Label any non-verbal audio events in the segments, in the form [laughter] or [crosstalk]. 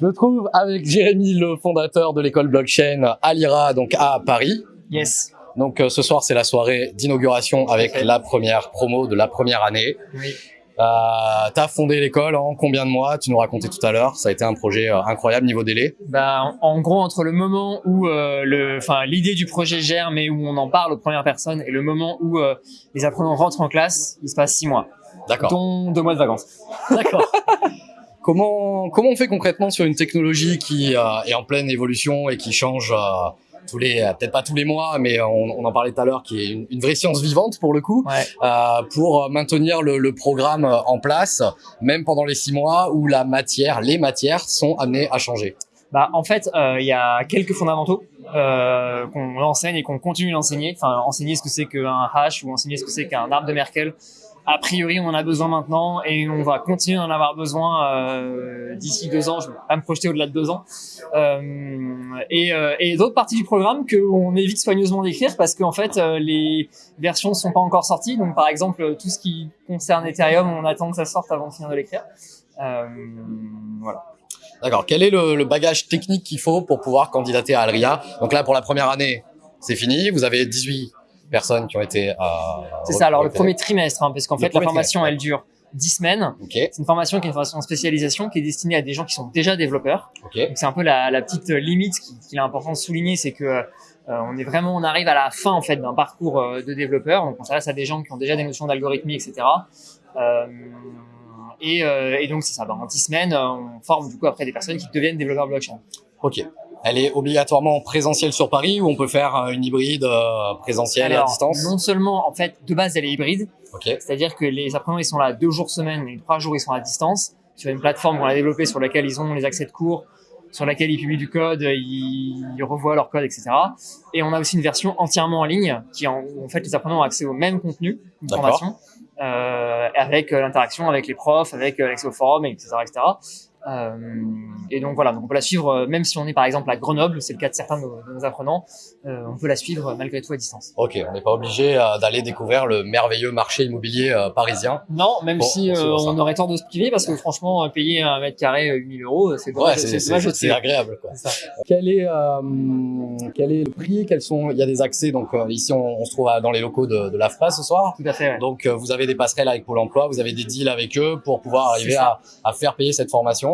Je me trouve avec Jérémy, le fondateur de l'école blockchain Alira, donc à Paris. Yes. Donc euh, ce soir, c'est la soirée d'inauguration avec la première promo de la première année. Oui. Euh, tu as fondé l'école en combien de mois? Tu nous racontais tout à l'heure. Ça a été un projet euh, incroyable niveau délai. Bah, en, en gros, entre le moment où euh, l'idée du projet germe et où on en parle aux premières personnes et le moment où les apprenants rentrent en classe, il se passe six mois, D'accord. dont deux mois de vacances. D'accord. [laughs] comment comment on fait concrètement sur une technologie qui euh, est en pleine évolution et qui change euh, tous les euh, peut-être pas tous les mois, mais on, on en parlait tout à l'heure, qui est une, une vraie science vivante pour le coup, Ouais. euh, pour maintenir le, le programme en place, même pendant les six mois où la matière, les matières sont amenées à changer. Bah, en fait, euh, il y a quelques fondamentaux euh, qu'on enseigne et qu'on continue d'enseigner. Enfin, enseigner ce que c'est qu'un hash ou enseigner ce que c'est qu'un arbre de Merkel. A priori, on en a besoin maintenant et on va continuer d'en avoir besoin euh, d'ici deux ans. Je vais pas me projeter au-delà de deux ans. Euh, et euh, et d'autres parties du programme qu'on évite soigneusement d'écrire parce qu'en fait, les versions ne sont pas encore sorties. Donc, par exemple, tout ce qui concerne Ethereum, on attend que ça sorte avant de finir de l'écrire. Voilà. D'accord. Quel est le, le bagage technique qu'il faut pour pouvoir candidater à Alria? Donc là, pour la première année, c'est fini. Vous avez 18 personnes qui ont été. Euh, C'est ça, alors le premier trimestre, hein, parce qu'en fait, la formation, elle dure 10 semaines. C'est une formation qui est une formation de spécialisation qui est destinée à des gens qui sont déjà développeurs. Donc c'est un peu la, la petite limite qui- qu'il est important de souligner, c'est que euh, on est vraiment, on arrive à la fin en fait d'un parcours euh, de développeur. Donc on s'adresse à des gens qui ont déjà des notions d'algorithmie, etc. Euh, et, euh, et donc c'est ça. Ben, en 10 semaines, on forme du coup après des personnes qui deviennent développeurs blockchain. Ok. Elle est obligatoirement présentielle sur Paris ou on peut faire euh, une hybride euh, présentielle et à distance? non seulement en fait de base elle est hybride. C'est-à-dire que les apprenants, ils sont là deux jours semaine et trois jours, ils sont à distance sur une plateforme qu'on a développée sur laquelle ils ont les accès de cours, sur laquelle ils publient du code, ils, ils revoient leur code, etc. Et on a aussi une version entièrement en ligne qui, en, où en fait, les apprenants ont accès au même contenu de D'accord. formation, euh, avec euh, l'interaction avec les profs, avec euh, l'accès au forum, etc., etc. Euh, et donc voilà, donc on peut la suivre euh, même si on est par exemple à Grenoble, c'est le cas de certains de nos, de nos apprenants, euh, on peut la suivre malgré tout à distance. Ok. On n'est pas obligé euh, d'aller découvrir le merveilleux marché immobilier euh, parisien. Non, même Bon, si on euh, aurait tort de se priver parce que franchement, payer un mètre carré euh, 8000 euros, c'est dommage, Ouais, c'est agréable. Quoi. Ça. Quel est euh, quel est le prix? Quels sont Il y a des accès. Donc euh, ici, on, on se trouve dans les locaux de, de l'AFPA ce soir. Tout à fait. ouais. Donc euh, vous avez des passerelles avec Pôle Emploi, vous avez des deals avec eux pour pouvoir arriver à faire payer cette formation.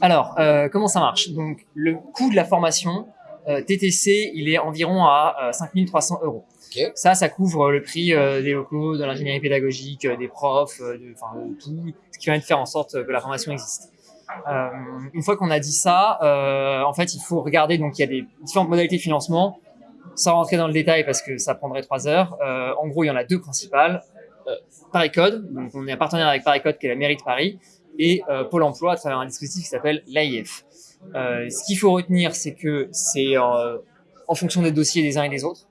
Alors, euh, comment ça marche? Donc, le coût de la formation euh, TTC, il est environ à euh, 5300 euros. Ça, ça couvre le prix euh, des locaux, de l'ingénierie pédagogique, des profs, de, enfin, de tout, ce qui va de faire en sorte que la formation existe. Une fois qu'on a dit ça, en fait, il faut regarder. Donc, il y a des différentes modalités de financement. Sans rentrer dans le détail parce que ça prendrait trois heures. En gros, il y en a deux principales. Euh, Paris-Code, donc on est un partenaire avec Paris-Code qui est la mairie de Paris, et euh, Pôle Emploi à travers un dispositif qui s'appelle l'AIF. Euh, ce qu'il faut retenir, c'est que c'est euh, en fonction des dossiers des uns et des autres.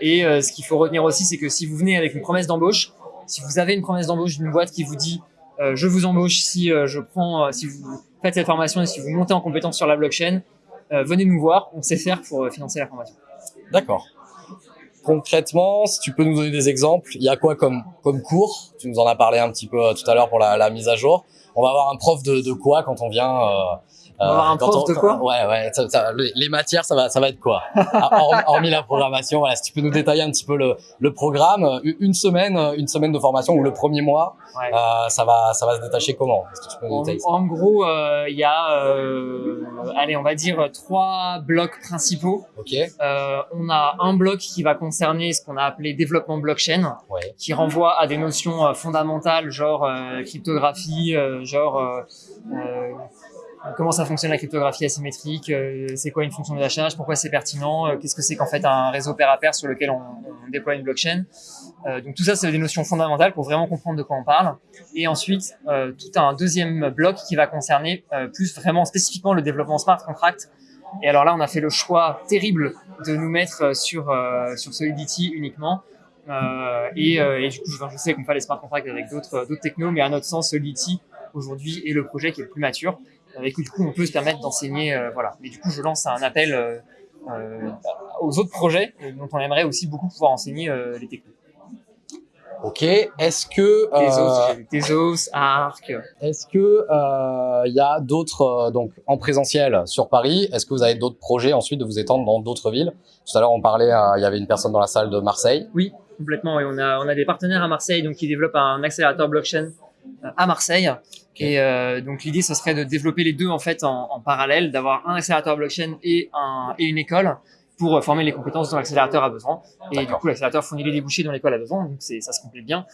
Et ce qu'il faut retenir aussi, c'est que si vous venez avec une promesse d'embauche, si vous avez une promesse d'embauche d'une boîte qui vous dit je vous embauche si je prends, si vous faites cette formation et si vous montez en compétence sur la blockchain, venez nous voir, on sait faire pour financer la formation. D'accord. Concrètement, si tu peux nous donner des exemples, il y a quoi comme, comme cours? Tu nous en as parlé un petit peu euh, tout à l'heure pour la, mise à jour. On va avoir un prof de, de quoi quand on vient euh, On va avoir un quand prof de quoi? Ouais, ouais. ça- ça- les les matières, ça va, ça va être quoi? Ah, hormis, la programmation, voilà. Si tu peux nous détailler un petit peu le, le programme, euh, une semaine, euh, une semaine de formation ou le premier mois, Ouais. euh, ça va, ça va se détacher comment? Est-ce que tu peux nous En, détailler ça? en gros, euh, il y a, euh, allez, on va dire trois blocs principaux. Ok. Euh, on a un bloc qui va concerner ce qu'on a appelé développement blockchain, Ouais. qui renvoie à des notions euh, fondamentales, genre euh, cryptographie, euh, genre euh, euh, comment ça fonctionne la cryptographie asymétrique, euh, c'est quoi une fonction de hachage, pourquoi c'est pertinent, euh, qu'est-ce que c'est qu'en fait un réseau pair à pair sur lequel on, déploie une blockchain. Euh, donc tout ça, c'est des notions fondamentales pour vraiment comprendre de quoi on parle. Et ensuite, tout un deuxième bloc qui va concerner plus vraiment spécifiquement le développement smart contract. Et alors là, on a fait le choix terrible de nous mettre sur sur Solidity uniquement. Et, du coup, je, je sais qu'on fait les smart contracts avec d'autres d'autres technos, mais à notre sens, Solidity aujourd'hui est le projet qui est le plus mature. Avec du coup, on peut se permettre d'enseigner, euh, voilà. Mais du coup, je lance un appel euh, euh, aux autres projets dont on aimerait aussi beaucoup pouvoir enseigner les technos. Ok. Est-ce que euh, Tezos, Arc. est-ce que euh, il y a d'autres euh, donc en présentiel sur Paris Est-ce que vous avez d'autres projets ensuite de vous étendre dans d'autres villes? Tout à l'heure on parlait, il y avait une personne dans la salle de Marseille. Oui, complètement. Et on a on a des partenaires à Marseille donc qui développent un accélérateur blockchain à Marseille. Et euh, donc l'idée ce serait de développer les deux en fait en, en parallèle, d'avoir un accélérateur blockchain et un et une école pour euh, former les compétences dont l'accélérateur a besoin. Et du coup l'accélérateur fournit les débouchés dont l'école a besoin. Donc ça se complète bien.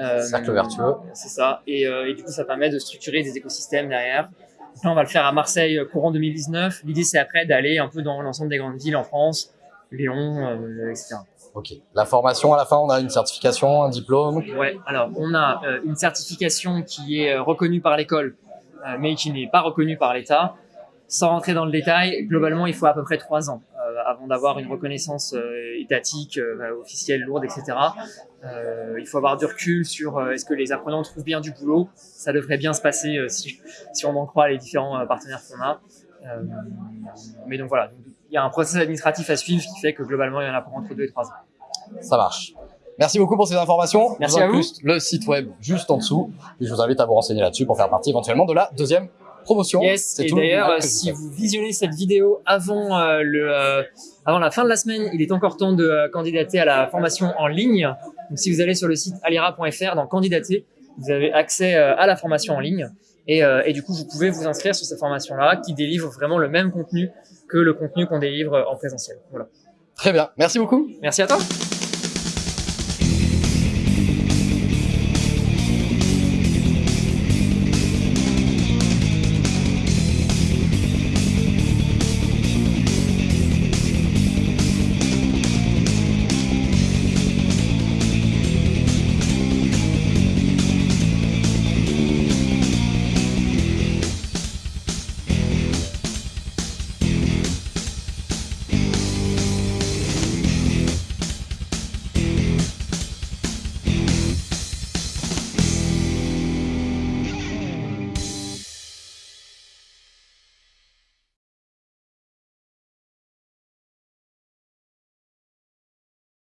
Euh, Cercle vertueux. C'est ça. Et, euh, et du coup ça permet de structurer des écosystèmes derrière. Donc là on va le faire à Marseille euh, courant 2019. L'idée c'est après d'aller un peu dans l'ensemble des grandes villes en France, Lyon, euh, etc. Ok. La formation à la fin, on a une certification, un diplôme. Ouais, alors on a euh, une certification qui est euh, reconnue par l'école, euh, mais qui n'est pas reconnue par l'État. Sans rentrer dans le détail, globalement, il faut à peu près trois ans avant d'avoir une reconnaissance étatique, euh, officielle, lourde, etc. Il faut avoir du recul sur est-ce que les apprenants trouvent bien du boulot. Ça devrait bien se passer si, on en croit les différents partenaires qu'on a. Mais donc voilà, il y a un processus administratif à suivre qui fait que globalement, il y en a pour entre deux et trois ans. Ça marche. Merci beaucoup pour ces informations. Merci à vous. Le site web juste en dessous. Et je vous invite à vous renseigner là-dessus pour faire partie éventuellement de la deuxième promotion. Yes, et d'ailleurs, si vous visionnez cette vidéo avant euh, le, euh, avant la fin de la semaine, il est encore temps de euh, candidater à la formation en ligne. Donc, si vous allez sur le site alira.fr dans candidater, vous avez accès à la formation en ligne. Et, et du coup, vous pouvez vous inscrire sur cette formation-là qui délivre vraiment le même contenu que le contenu qu'on délivre en présentiel. Voilà. Très bien. Merci beaucoup. Merci à toi.